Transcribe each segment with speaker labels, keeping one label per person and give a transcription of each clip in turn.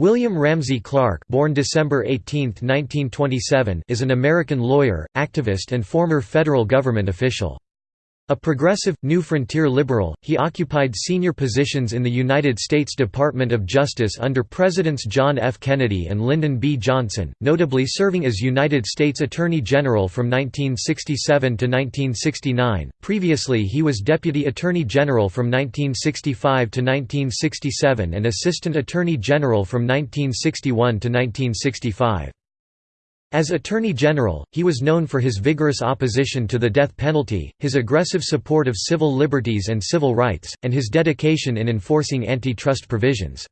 Speaker 1: William Ramsey Clark born December 18, 1927, is an American lawyer, activist and former federal government official. A progressive, New Frontier liberal, he occupied senior positions in the United States Department of Justice under Presidents John F. Kennedy and Lyndon B. Johnson, notably serving as United States Attorney General from 1967 to 1969. Previously, he was Deputy Attorney General from 1965 to 1967 and Assistant Attorney General from 1961 to 1965. As Attorney General, he was known for his vigorous opposition to the death penalty, his aggressive support of civil liberties and civil rights, and his dedication in enforcing antitrust provisions.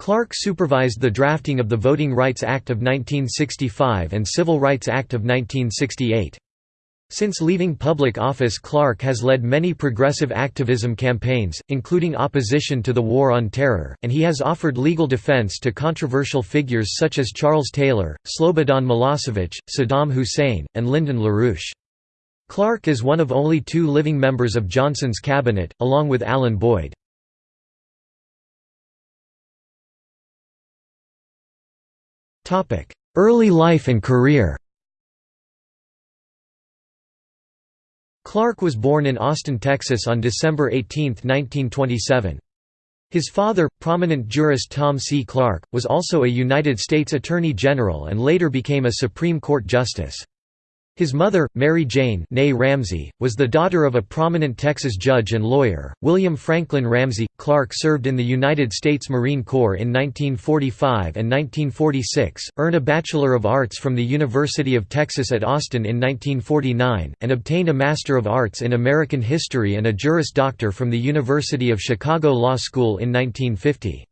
Speaker 1: Clark supervised the drafting of the Voting Rights Act of 1965 and Civil Rights Act of 1968. Since leaving public office Clark has led many progressive activism campaigns, including opposition to the War on Terror, and he has offered legal defense to controversial figures such as Charles Taylor, Slobodan Milosevic, Saddam Hussein, and Lyndon LaRouche. Clark is one of only two living members of Johnson's cabinet, along with Alan Boyd. Early life and career Clark was born in Austin, Texas on December 18, 1927. His father, prominent jurist Tom C. Clark, was also a United States Attorney General and later became a Supreme Court justice. His mother, Mary Jane Ramsey, was the daughter of a prominent Texas judge and lawyer, William Franklin Ramsey. Clark served in the United States Marine Corps in 1945 and 1946, earned a Bachelor of Arts from the University of Texas at Austin in 1949, and obtained a Master of Arts in American History and a Juris Doctor from the University of Chicago Law School in 1950.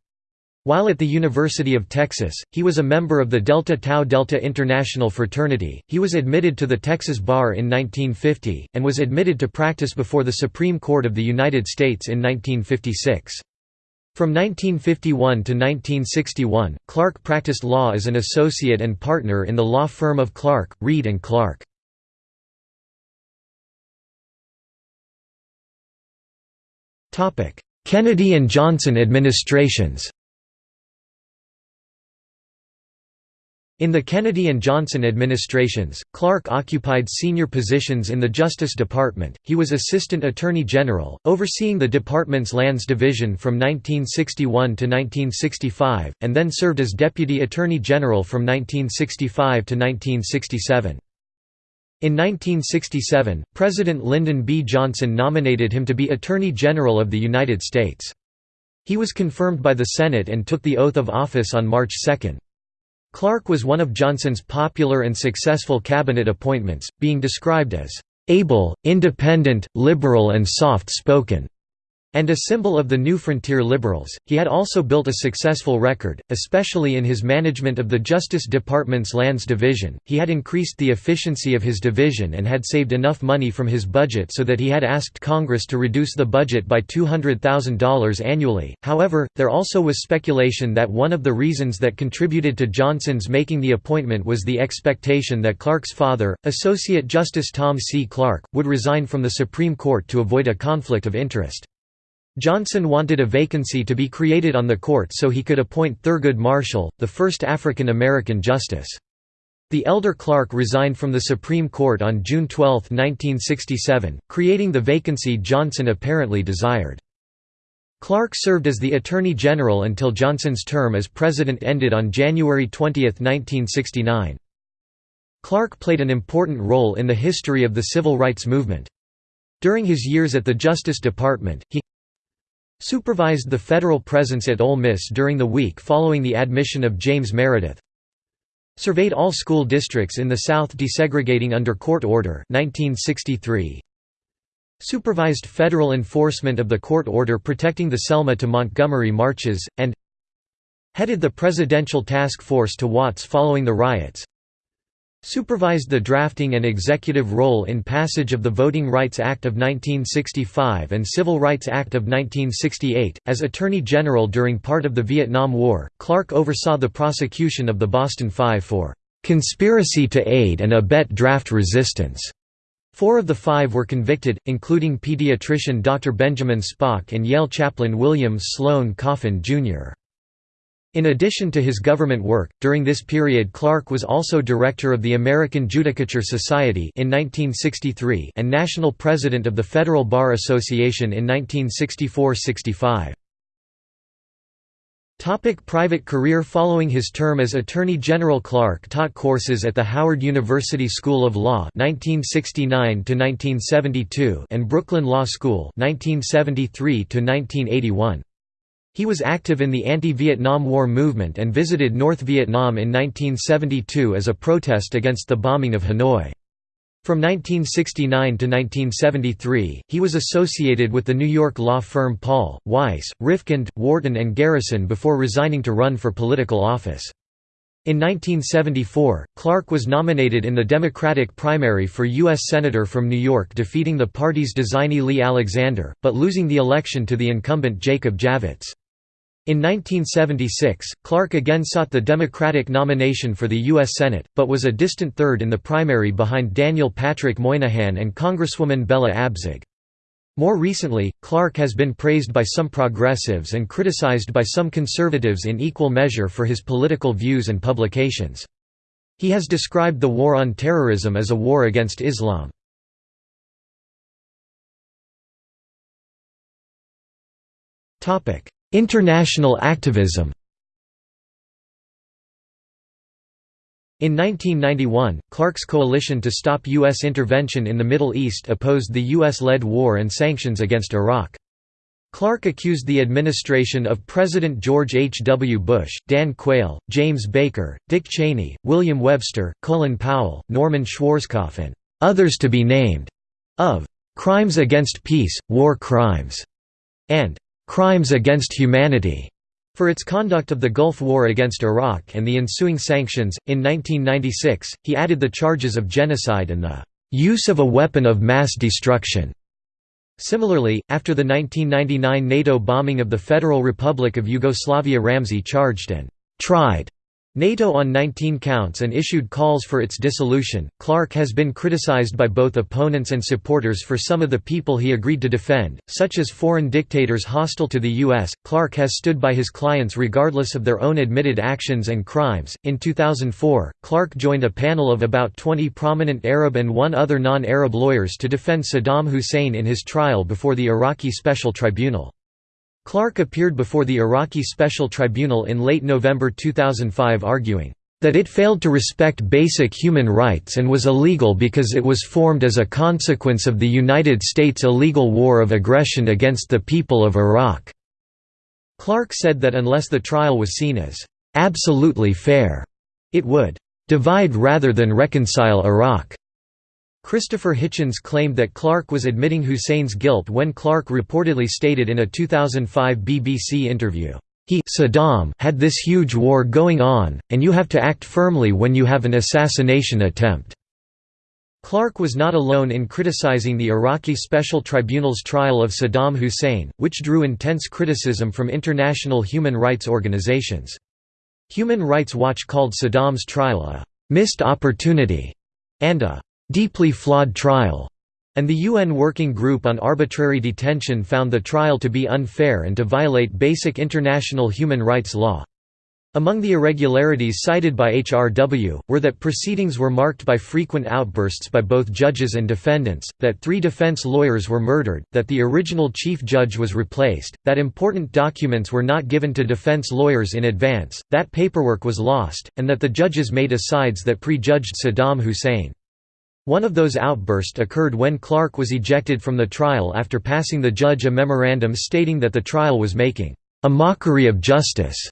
Speaker 1: While at the University of Texas, he was a member of the Delta Tau Delta International Fraternity. He was admitted to the Texas Bar in 1950, and was admitted to practice before the Supreme Court of the United States in 1956. From 1951 to 1961, Clark practiced law as an associate and partner in the law firm of Clark, Reed and Clark. Kennedy and Johnson administrations In the Kennedy and Johnson administrations, Clark occupied senior positions in the Justice Department. He was Assistant Attorney General, overseeing the department's Lands Division from 1961 to 1965, and then served as Deputy Attorney General from 1965 to 1967. In 1967, President Lyndon B. Johnson nominated him to be Attorney General of the United States. He was confirmed by the Senate and took the oath of office on March 2. Clark was one of Johnson's popular and successful cabinet appointments, being described as able, independent, liberal and soft-spoken and a symbol of the New Frontier Liberals. He had also built a successful record, especially in his management of the Justice Department's Lands Division. He had increased the efficiency of his division and had saved enough money from his budget so that he had asked Congress to reduce the budget by $200,000 annually. However, there also was speculation that one of the reasons that contributed to Johnson's making the appointment was the expectation that Clark's father, Associate Justice Tom C. Clark, would resign from the Supreme Court to avoid a conflict of interest. Johnson wanted a vacancy to be created on the court so he could appoint Thurgood Marshall, the first African American justice. The elder Clark resigned from the Supreme Court on June 12, 1967, creating the vacancy Johnson apparently desired. Clark served as the Attorney General until Johnson's term as President ended on January 20, 1969. Clark played an important role in the history of the civil rights movement. During his years at the Justice Department, he Supervised the federal presence at Ole Miss during the week following the admission of James Meredith. Surveyed all school districts in the South desegregating under court order 1963. Supervised federal enforcement of the court order protecting the Selma to Montgomery marches, and headed the Presidential Task Force to Watts following the riots supervised the drafting and executive role in passage of the Voting Rights Act of 1965 and Civil Rights Act of 1968. As Attorney General during part of the Vietnam War, Clark oversaw the prosecution of the Boston Five for conspiracy to aid and abet draft resistance. Four of the five were convicted, including pediatrician Dr. Benjamin Spock and Yale chaplain William Sloane Coffin, Jr. In addition to his government work, during this period Clark was also director of the American Judicature Society in 1963 and national president of the Federal Bar Association in 1964–65. Topic private career Following his term as Attorney General Clark taught courses at the Howard University School of Law 1969 and Brooklyn Law School 1973 -1981. He was active in the anti-Vietnam War movement and visited North Vietnam in 1972 as a protest against the bombing of Hanoi. From 1969 to 1973, he was associated with the New York law firm Paul, Weiss, Rifkind, Wharton and Garrison before resigning to run for political office. In 1974, Clark was nominated in the Democratic primary for U.S. Senator from New York defeating the party's designee Lee Alexander, but losing the election to the incumbent Jacob Javits. In 1976, Clark again sought the Democratic nomination for the U.S. Senate, but was a distant third in the primary behind Daniel Patrick Moynihan and Congresswoman Bella Abzug. More recently, Clark has been praised by some progressives and criticized by some conservatives in equal measure for his political views and publications. He has described the war on terrorism as a war against Islam. International activism In 1991, Clark's coalition to stop U.S. intervention in the Middle East opposed the U.S.-led war and sanctions against Iraq. Clark accused the administration of President George H. W. Bush, Dan Quayle, James Baker, Dick Cheney, William Webster, Colin Powell, Norman Schwarzkopf and others to be named, of "...crimes against peace, war crimes", and crimes against humanity for its conduct of the Gulf War against Iraq and the ensuing sanctions. In 1996, he added the charges of genocide and the use of a weapon of mass destruction. Similarly, after the 1999 NATO bombing of the Federal Republic of Yugoslavia Ramsey charged and tried NATO on 19 counts and issued calls for its dissolution. Clark has been criticized by both opponents and supporters for some of the people he agreed to defend, such as foreign dictators hostile to the U.S. Clark has stood by his clients regardless of their own admitted actions and crimes. In 2004, Clark joined a panel of about 20 prominent Arab and one other non Arab lawyers to defend Saddam Hussein in his trial before the Iraqi Special Tribunal. Clark appeared before the Iraqi Special Tribunal in late November 2005 arguing, "...that it failed to respect basic human rights and was illegal because it was formed as a consequence of the United States' illegal war of aggression against the people of Iraq." Clark said that unless the trial was seen as "...absolutely fair," it would "...divide rather than reconcile Iraq." Christopher Hitchens claimed that Clark was admitting Hussein's guilt when Clark reportedly stated in a 2005 BBC interview, "...he Saddam had this huge war going on, and you have to act firmly when you have an assassination attempt." Clark was not alone in criticizing the Iraqi Special Tribunal's trial of Saddam Hussein, which drew intense criticism from international human rights organizations. Human Rights Watch called Saddam's trial a «missed opportunity» and a deeply flawed trial, and the UN Working Group on Arbitrary Detention found the trial to be unfair and to violate basic international human rights law. Among the irregularities cited by HRW, were that proceedings were marked by frequent outbursts by both judges and defendants, that three defense lawyers were murdered, that the original chief judge was replaced, that important documents were not given to defense lawyers in advance, that paperwork was lost, and that the judges made asides that prejudged Saddam Hussein. One of those outbursts occurred when Clark was ejected from the trial after passing the judge a memorandum stating that the trial was making a mockery of justice.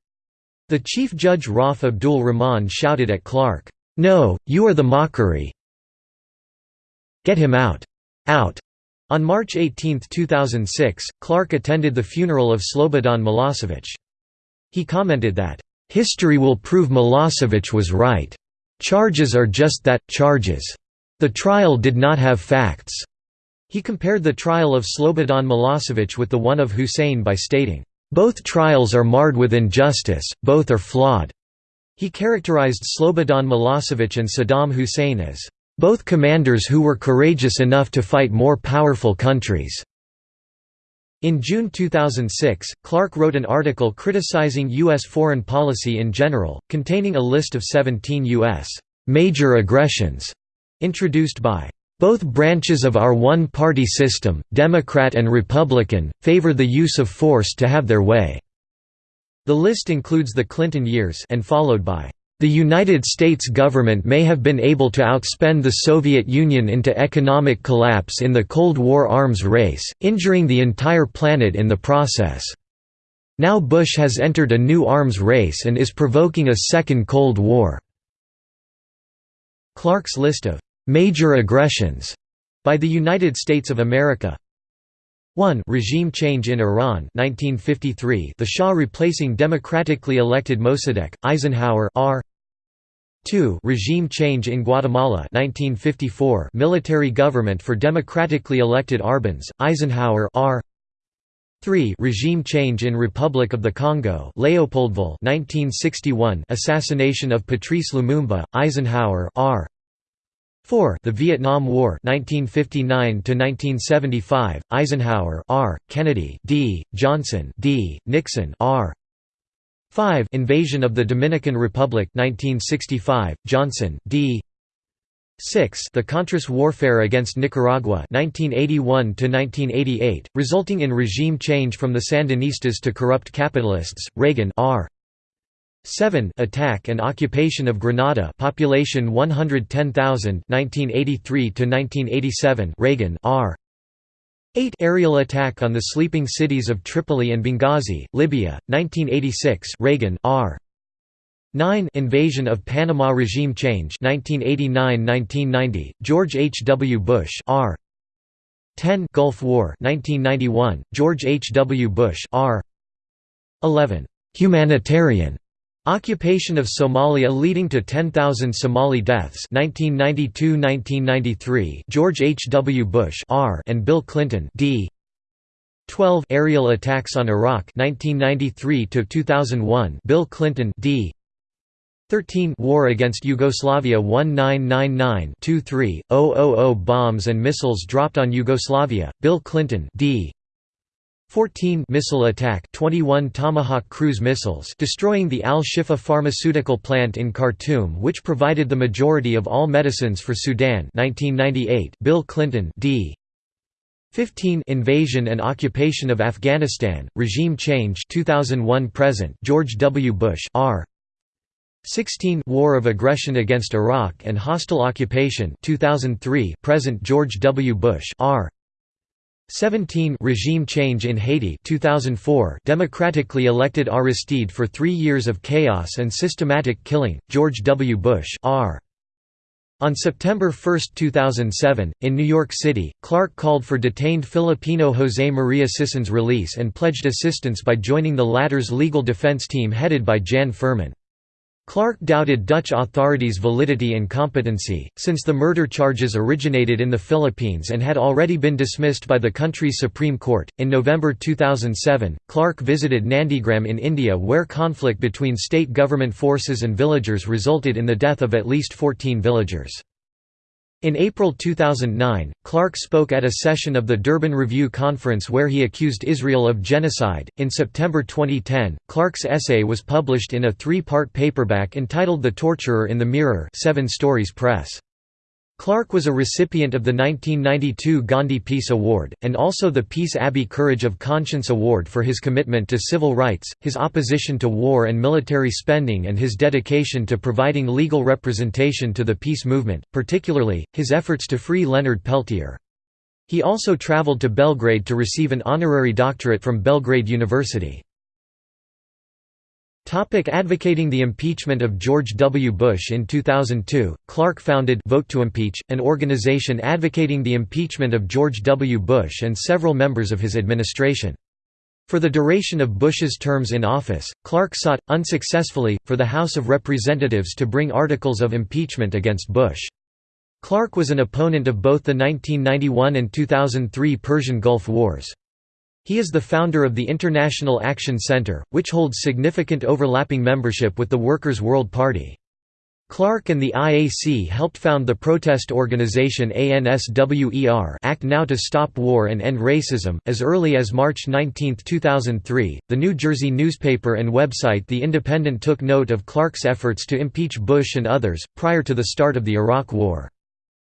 Speaker 1: The chief judge Rauf Abdul Rahman shouted at Clark, "No, you are the mockery. Get him out. Out." On March 18, 2006, Clark attended the funeral of Slobodan Milosevic. He commented that, "...history will prove Milosevic was right. Charges are just that, charges." The trial did not have facts. He compared the trial of Slobodan Milosevic with the one of Hussein by stating, "...both trials are marred with injustice, both are flawed." He characterized Slobodan Milosevic and Saddam Hussein as, "...both commanders who were courageous enough to fight more powerful countries." In June 2006, Clark wrote an article criticizing U.S. foreign policy in general, containing a list of 17 U.S. major aggressions introduced by both branches of our one-party system, Democrat and Republican, favor the use of force to have their way." The list includes the Clinton years and followed by, "...the United States government may have been able to outspend the Soviet Union into economic collapse in the Cold War arms race, injuring the entire planet in the process. Now Bush has entered a new arms race and is provoking a second Cold War." Clark's list of Major aggressions by the United States of America. 1 Regime change in Iran 1953 the Shah replacing democratically elected Mossadegh, Eisenhower R. 2 Regime change in Guatemala 1954 military government for democratically elected Arbenz, Eisenhower R. 3 Regime change in Republic of the Congo Leopoldville 1961 assassination of Patrice Lumumba, Eisenhower R 4 The Vietnam War 1959 to 1975 Eisenhower R Kennedy D Johnson D Nixon R. 5 Invasion of the Dominican Republic 1965 Johnson D. 6 The Contras warfare against Nicaragua 1981 to 1988 resulting in regime change from the Sandinistas to corrupt capitalists Reagan R 7 Attack and occupation of Grenada population 110,000 1983 to 1987 Reagan R. 8 Aerial attack on the sleeping cities of Tripoli and Benghazi Libya 1986 Reagan R. 9 Invasion of Panama regime change 1989-1990 George H. W. Bush R. 10 Gulf War 1991 George H. W. Bush R. 11 Humanitarian Occupation of Somalia leading to 10,000 Somali deaths 1992–1993 George H. W. Bush R and Bill Clinton D 12 Aerial attacks on Iraq 1993 to 2001 Bill Clinton D 13 War against Yugoslavia 1999-23 bombs and missiles dropped on Yugoslavia Bill Clinton D 14 missile attack 21 Tomahawk cruise missiles destroying the Al-Shifa pharmaceutical plant in Khartoum which provided the majority of all medicines for Sudan. 1998 Bill Clinton D. 15 Invasion and occupation of Afghanistan regime change 2001 present George W. Bush R. 16 War of aggression against Iraq and hostile occupation 2003 present George W. Bush R 17 regime change in Haiti 2004 democratically elected Aristide for 3 years of chaos and systematic killing George W Bush R on September 1, 2007, in New York City, Clark called for detained Filipino José María Sison's release and pledged assistance by joining the latter's legal defense team headed by Jan Fermon. Clark doubted Dutch authorities' validity and competency, since the murder charges originated in the Philippines and had already been dismissed by the country's Supreme Court. In November 2007, Clark visited Nandigram in India, where conflict between state government forces and villagers resulted in the death of at least 14 villagers. In April 2009, Clark spoke at a session of the Durban Review Conference where he accused Israel of genocide. In September 2010, Clark's essay was published in a three part paperback entitled The Torturer in the Mirror, Seven Stories Press. Clark was a recipient of the 1992 Gandhi Peace Award, and also the Peace Abbey Courage of Conscience Award for his commitment to civil rights, his opposition to war and military spending and his dedication to providing legal representation to the peace movement, particularly, his efforts to free Leonard Peltier. He also traveled to Belgrade to receive an honorary doctorate from Belgrade University. Topic advocating the impeachment of George W. Bush In 2002, Clark founded Vote to Impeach, an organization advocating the impeachment of George W. Bush and several members of his administration. For the duration of Bush's terms in office, Clark sought, unsuccessfully, for the House of Representatives to bring articles of impeachment against Bush. Clark was an opponent of both the 1991 and 2003 Persian Gulf Wars. He is the founder of the International Action Center, which holds significant overlapping membership with the Workers' World Party. Clark and the IAC helped found the protest organization ANSWER Act Now to Stop War and End Racism. As early as March 19, 2003, the New Jersey newspaper and website The Independent took note of Clark's efforts to impeach Bush and others, prior to the start of the Iraq War.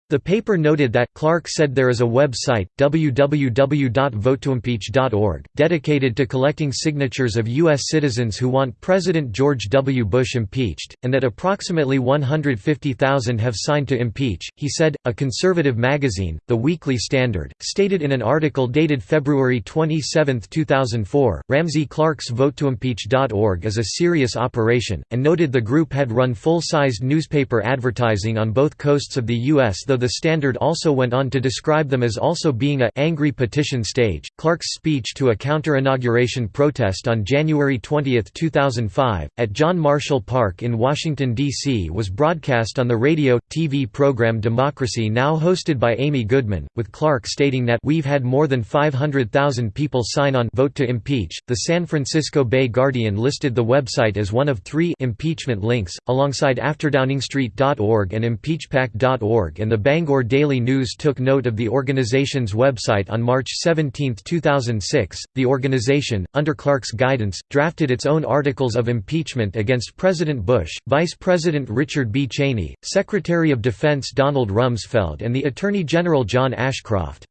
Speaker 1: The paper noted that, Clark said there is a website, www.votetoimpeach.org, dedicated to collecting signatures of U.S. citizens who want President George W. Bush impeached, and that approximately 150,000 have signed to impeach. He said, a conservative magazine, The Weekly Standard, stated in an article dated February 27, 2004, Ramsey Clark's VoteToImpeach.org is a serious operation, and noted the group had run full-sized newspaper advertising on both coasts of the U.S. though the Standard also went on to describe them as also being a angry petition stage. Clark's speech to a counter-inauguration protest on January 20, 2005, at John Marshall Park in Washington, D.C. was broadcast on the radio, TV program Democracy Now! hosted by Amy Goodman, with Clark stating that we've had more than 500,000 people sign on vote to impeach. The San Francisco Bay Guardian listed the website as one of three impeachment links, alongside afterdowningstreet.org and impeachpac.org and the Bangor Daily News took note of the organization's website on March 17, 2006. The organization, under Clark's guidance, drafted its own articles of impeachment against President Bush, Vice President Richard B. Cheney, Secretary of Defense Donald Rumsfeld, and the Attorney General John Ashcroft.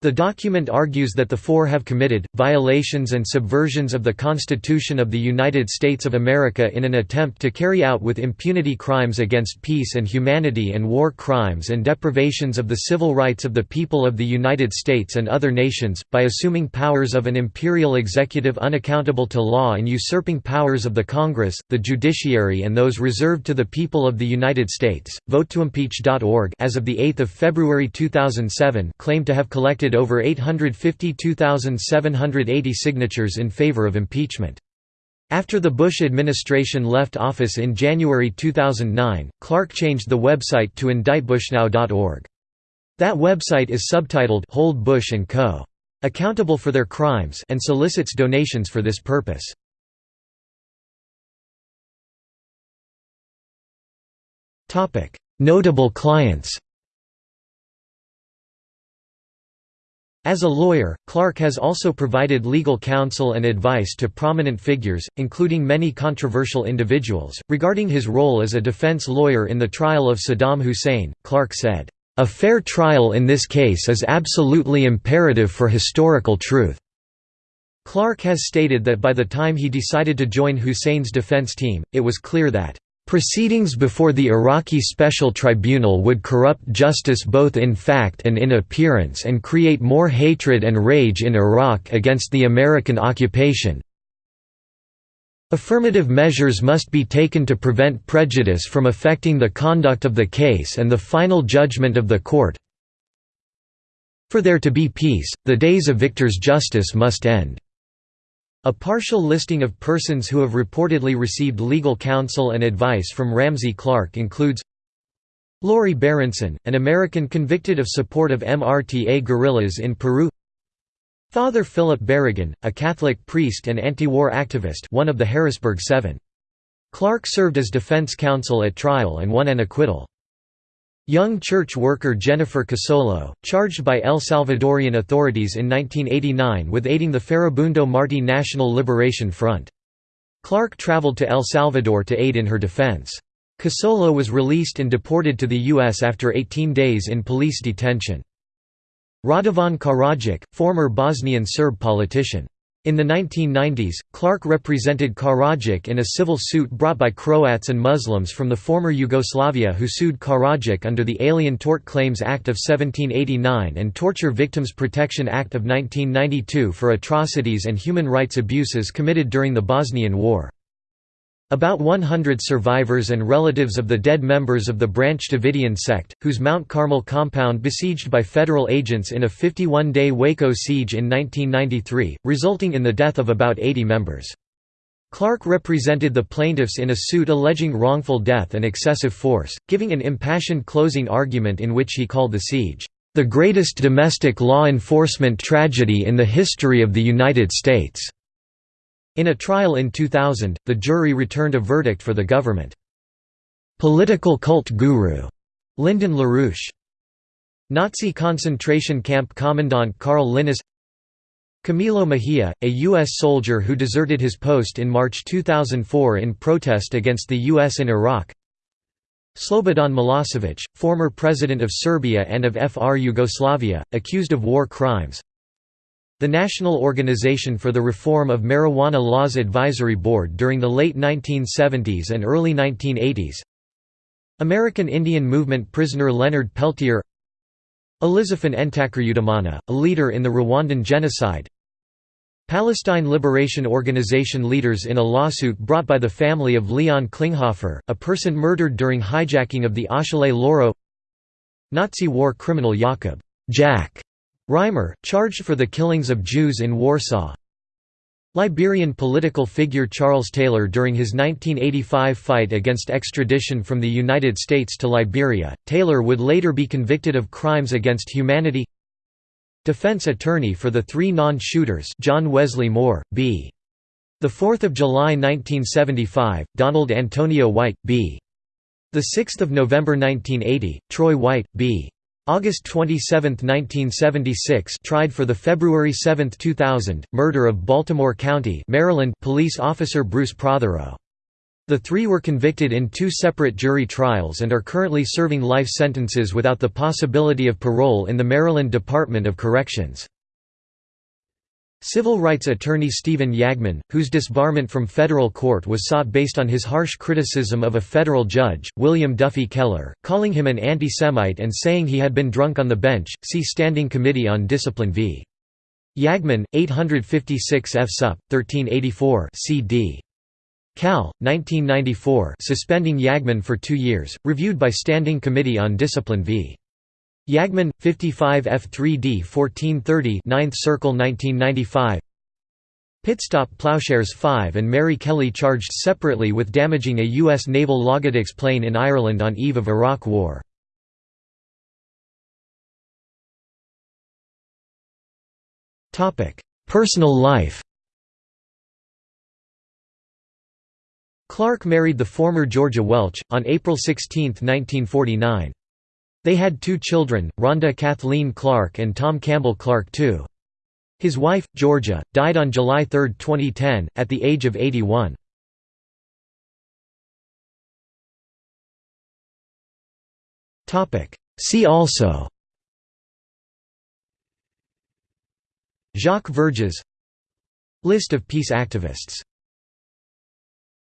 Speaker 1: The document argues that the four have committed, violations and subversions of the Constitution of the United States of America in an attempt to carry out with impunity crimes against peace and humanity and war crimes and deprivations of the civil rights of the people of the United States and other nations, by assuming powers of an imperial executive unaccountable to law and usurping powers of the Congress, the judiciary and those reserved to the people of the United States. VoteToImpeach.org as of 8 February 2007 claimed to have collected collected over 852,780 signatures in favor of impeachment. After the Bush administration left office in January 2009, Clark changed the website to indictbushnow.org. That website is subtitled Hold Bush and Co. Accountable for their crimes and solicits donations for this purpose. Notable clients As a lawyer, Clark has also provided legal counsel and advice to prominent figures, including many controversial individuals. Regarding his role as a defense lawyer in the trial of Saddam Hussein, Clark said, A fair trial in this case is absolutely imperative for historical truth. Clark has stated that by the time he decided to join Hussein's defense team, it was clear that Proceedings before the Iraqi Special Tribunal would corrupt justice both in fact and in appearance and create more hatred and rage in Iraq against the American occupation. Affirmative measures must be taken to prevent prejudice from affecting the conduct of the case and the final judgment of the court. For there to be peace, the days of victors' justice must end. A partial listing of persons who have reportedly received legal counsel and advice from Ramsey Clark includes Lori Berenson, an American convicted of support of MRTA guerrillas in Peru Father Philip Berrigan, a Catholic priest and anti-war activist one of the Harrisburg Seven. Clark served as defense counsel at trial and won an acquittal. Young church worker Jennifer Casolo, charged by El Salvadorian authorities in 1989 with aiding the Farabundo Martí National Liberation Front. Clark traveled to El Salvador to aid in her defense. Casolo was released and deported to the U.S. after 18 days in police detention. Radovan Karadzic, former Bosnian Serb politician. In the 1990s, Clark represented Karadzic in a civil suit brought by Croats and Muslims from the former Yugoslavia who sued Karadzic under the Alien Tort Claims Act of 1789 and Torture Victims Protection Act of 1992 for atrocities and human rights abuses committed during the Bosnian War. About 100 survivors and relatives of the dead members of the Branch Davidian sect, whose Mount Carmel compound besieged by federal agents in a 51-day Waco siege in 1993, resulting in the death of about 80 members. Clark represented the plaintiffs in a suit alleging wrongful death and excessive force, giving an impassioned closing argument in which he called the siege, "...the greatest domestic law enforcement tragedy in the history of the United States." In a trial in 2000, the jury returned a verdict for the government. "'political cult guru' Lyndon LaRouche Nazi concentration camp commandant Karl Linnas Camilo Mejia, a U.S. soldier who deserted his post in March 2004 in protest against the U.S. in Iraq Slobodan Milosevic, former president of Serbia and of FR Yugoslavia, accused of war crimes the National Organization for the Reform of Marijuana Laws Advisory Board during the late 1970s and early 1980s American Indian Movement prisoner Leonard Peltier. Elizaphan Ntakirutimana, a leader in the Rwandan genocide. Palestine Liberation Organization leaders in a lawsuit brought by the family of Leon Klinghoffer, a person murdered during hijacking of the Achille Lauro Nazi war criminal Jakob Jack Reimer, charged for the killings of Jews in Warsaw Liberian political figure Charles Taylor during his 1985 fight against extradition from the United States to Liberia, Taylor would later be convicted of crimes against humanity Defense attorney for the three non-shooters John Wesley Moore, B. 4 July 1975, Donald Antonio White, B. 6 November 1980, Troy White, B. August 27, 1976 tried for the February 7, 2000, murder of Baltimore County Maryland police officer Bruce Prothero. The three were convicted in two separate jury trials and are currently serving life sentences without the possibility of parole in the Maryland Department of Corrections. Civil rights attorney Stephen Yagman, whose disbarment from federal court was sought based on his harsh criticism of a federal judge, William Duffy Keller, calling him an anti-Semite and saying he had been drunk on the bench, see Standing Committee on Discipline v. Yagman, 856 F. Sup. 1384 cd. Cal. 1994 suspending Yagman for two years, reviewed by Standing Committee on Discipline v. Yagman, 55 F3D 1430 9th Circle 1995 Pitstop Ploughshares 5 and Mary Kelly charged separately with damaging a U.S. naval Logistics plane in Ireland on eve of Iraq War. Personal life Clark married the former Georgia Welch, on April 16, 1949. They had two children, Rhonda Kathleen Clark and Tom Campbell Clark II. His wife, Georgia, died on July 3, 2010, at the age of 81. See also Jacques Vergès List of peace activists